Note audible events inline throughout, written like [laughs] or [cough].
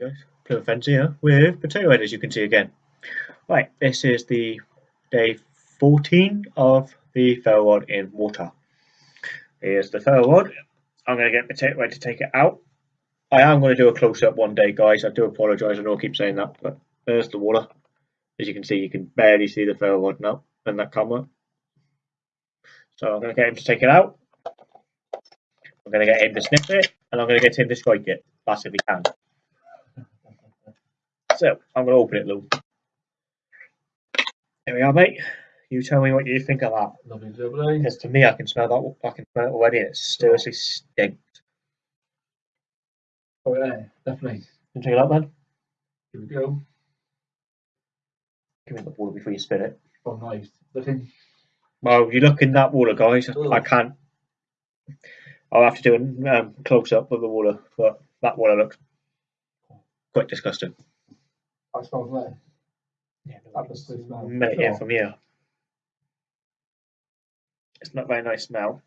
guys, Plymouth Fence here with potato head as you can see again. Right, this is the day 14 of the ferro rod in water. Here's the ferro rod. I'm going to get potato head to take it out. I am going to do a close up one day guys, I do apologise, I know I keep saying that, but there's the water. As you can see, you can barely see the ferro rod now in that camera. So I'm going to get him to take it out. I'm going to get him to sniff it, and I'm going to get him to strike it. That's if he can. So I'm going to open it, Lou. There we are, mate. You tell me what you think of that. Lovely jubbly. Because to me, I can smell that. I can smell it already. It seriously stinks. Oh yeah, definitely. Can you take it out, then? Here we go. Give me the water before you spit it. Oh nice. Looking Well, you look in that water, guys. I can't. I'll have to do a um, close up of the water, but that water looks quite disgusting. I smells there. Yeah, That was the smell. Minute here Oh. from here. It's not very nice smell.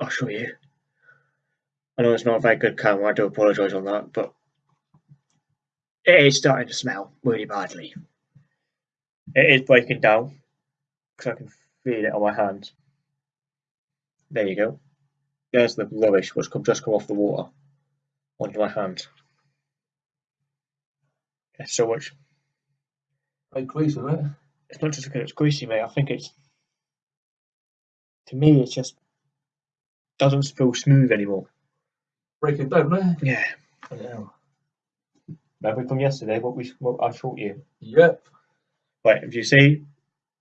I'll show you. I know it's not a very good camera, I do apologise on that, but it is starting to smell really badly. It is breaking down because I can feel it on my hands. There you go. There's the rubbish which come, just come off the water onto my hands. It's so much Very greasy, isn't it? it's not just because it's greasy, mate. I think it's to me, it just doesn't feel smooth anymore. Breaking down, it? Yeah. Yeah. Remember from yesterday what we what I taught you. Yep. Right, if you see,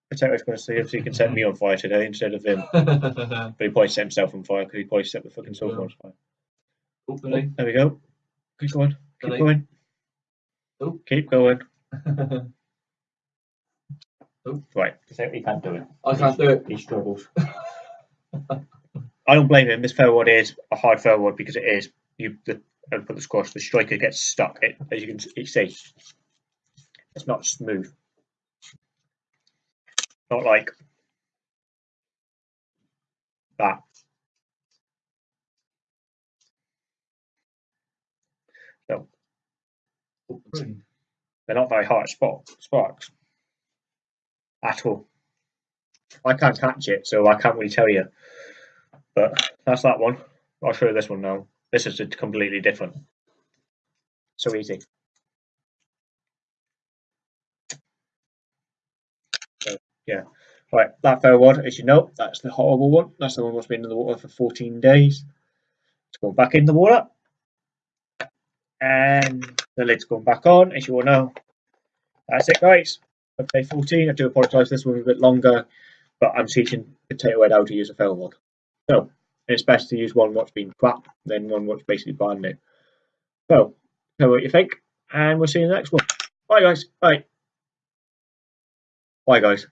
Potato's going to see if he can set me on fire today instead of him. [laughs] But he probably set himself on fire because he probably set the fucking sofa Yeah. on fire. Hopefully. Oh, there we go. Keep going. Keep going. Oh. Keep going. [laughs] I Right, Potato, he can't do it. I can't do it. He struggles. I don't blame him. This ferro rod is a hard ferro rod because it is. You the and put the squash, the striker gets stuck. It, as you can see, it's not smooth. Not like that. So Hopefully. They're not very hard spot sparks at all. I can't catch it, so I can't really tell you. But that's that one. I'll show you this one now. This is completely different. So easy. So, yeah. Right, that ferro one, as you know, that's the horrible one. That's the one that's been in the water for 14 days. It's going back in the water. And the lid's gone back on, as you all know. That's it, guys. For day 14, I do apologise, this one was a bit longer, but I'm teaching Potato Head how to use a ferro rod. So, it's best to use one what's been crap than one what's basically brand new. So, tell me what you think, and we'll see you in the next one. Bye, guys. Bye. Bye, guys.